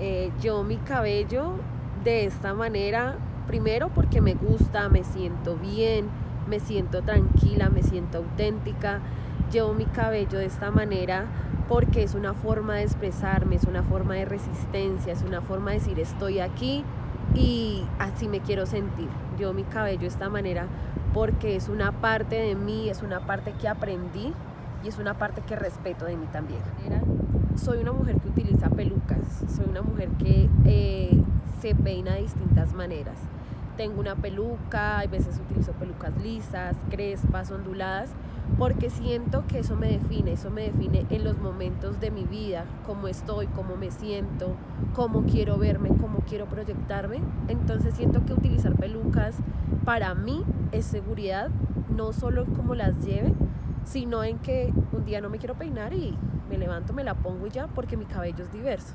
Eh, yo mi cabello de esta manera, primero porque me gusta, me siento bien, me siento tranquila, me siento auténtica. Llevo mi cabello de esta manera porque es una forma de expresarme, es una forma de resistencia, es una forma de decir estoy aquí y así me quiero sentir. Yo mi cabello de esta manera porque es una parte de mí, es una parte que aprendí y es una parte que respeto de mí también. Soy una mujer que utiliza pelucas, soy una mujer que eh, se peina de distintas maneras. Tengo una peluca, a veces utilizo pelucas lisas, crespas, onduladas porque siento que eso me define, eso me define en los momentos de mi vida, cómo estoy, cómo me siento, cómo quiero verme, cómo quiero proyectarme. Entonces siento que utilizar pelucas para mí es seguridad, no solo como las lleve, sino en que un día no me quiero peinar y me levanto, me la pongo y ya, porque mi cabello es diverso.